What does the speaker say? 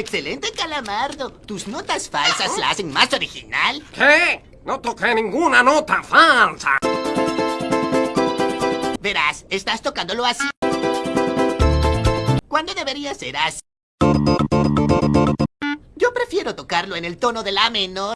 Excelente, Calamardo. Tus notas falsas la hacen más original. ¿Qué? No toqué ninguna nota falsa. Verás, estás tocándolo así. ¿Cuándo debería ser así? Yo prefiero tocarlo en el tono de la menor.